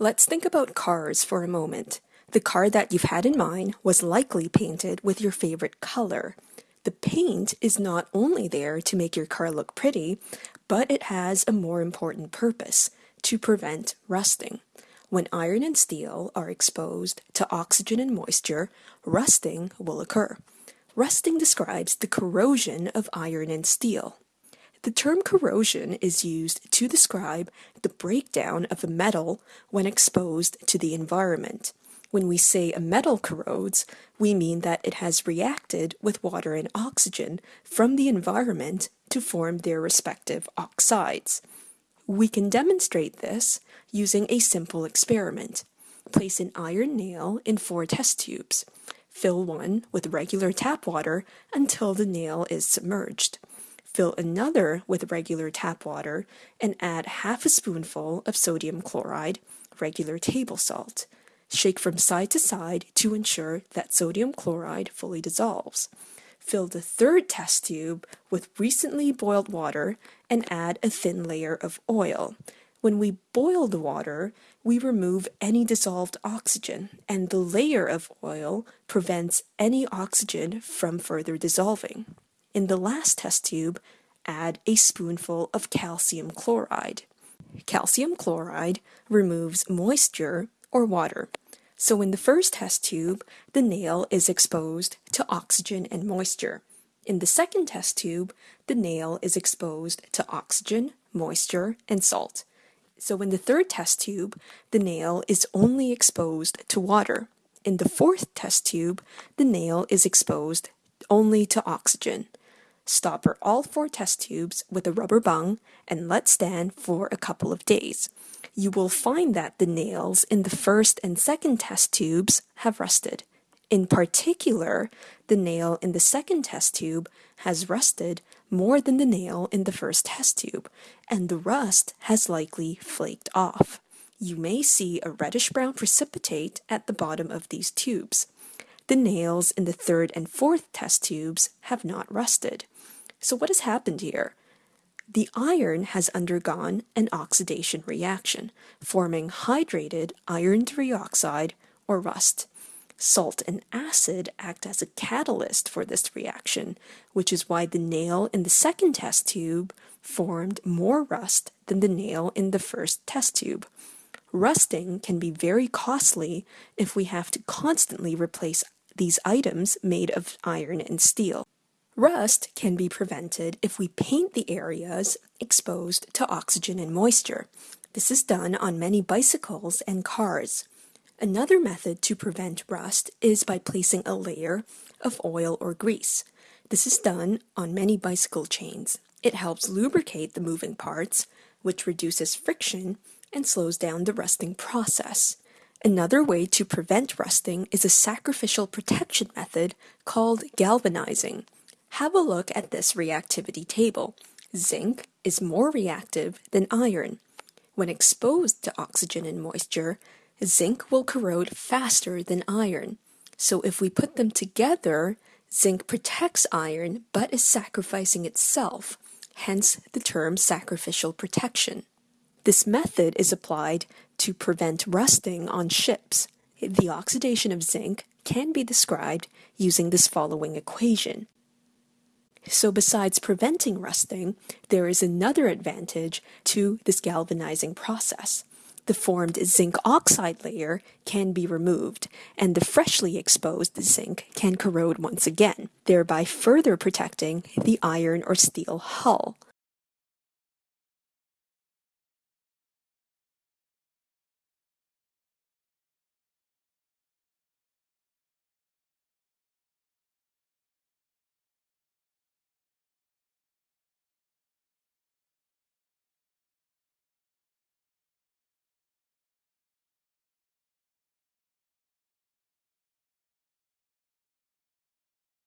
Let's think about cars for a moment. The car that you've had in mind was likely painted with your favorite color. The paint is not only there to make your car look pretty, but it has a more important purpose to prevent rusting. When iron and steel are exposed to oxygen and moisture, rusting will occur. Rusting describes the corrosion of iron and steel. The term corrosion is used to describe the breakdown of a metal when exposed to the environment. When we say a metal corrodes, we mean that it has reacted with water and oxygen from the environment to form their respective oxides. We can demonstrate this using a simple experiment. Place an iron nail in four test tubes. Fill one with regular tap water until the nail is submerged. Fill another with regular tap water and add half a spoonful of sodium chloride, regular table salt. Shake from side to side to ensure that sodium chloride fully dissolves. Fill the third test tube with recently boiled water and add a thin layer of oil. When we boil the water, we remove any dissolved oxygen, and the layer of oil prevents any oxygen from further dissolving. In the last test tube, add a spoonful of calcium chloride. Calcium chloride removes moisture or water. So in the first test tube, the nail is exposed to oxygen and moisture. In the second test tube, the nail is exposed to oxygen, moisture, and salt. So in the third test tube, the nail is only exposed to water. In the fourth test tube, the nail is exposed only to oxygen. Stopper all four test tubes with a rubber bung and let stand for a couple of days. You will find that the nails in the first and second test tubes have rusted. In particular, the nail in the second test tube has rusted more than the nail in the first test tube, and the rust has likely flaked off. You may see a reddish-brown precipitate at the bottom of these tubes. The nails in the third and fourth test tubes have not rusted. So what has happened here? The iron has undergone an oxidation reaction, forming hydrated iron trioxide or rust. Salt and acid act as a catalyst for this reaction, which is why the nail in the second test tube formed more rust than the nail in the first test tube. Rusting can be very costly if we have to constantly replace these items made of iron and steel. Rust can be prevented if we paint the areas exposed to oxygen and moisture. This is done on many bicycles and cars. Another method to prevent rust is by placing a layer of oil or grease. This is done on many bicycle chains. It helps lubricate the moving parts, which reduces friction and slows down the rusting process. Another way to prevent rusting is a sacrificial protection method called galvanizing. Have a look at this reactivity table. Zinc is more reactive than iron. When exposed to oxygen and moisture, zinc will corrode faster than iron. So if we put them together, zinc protects iron but is sacrificing itself, hence the term sacrificial protection. This method is applied to prevent rusting on ships. The oxidation of zinc can be described using this following equation. So besides preventing rusting, there is another advantage to this galvanizing process. The formed zinc oxide layer can be removed, and the freshly exposed zinc can corrode once again, thereby further protecting the iron or steel hull.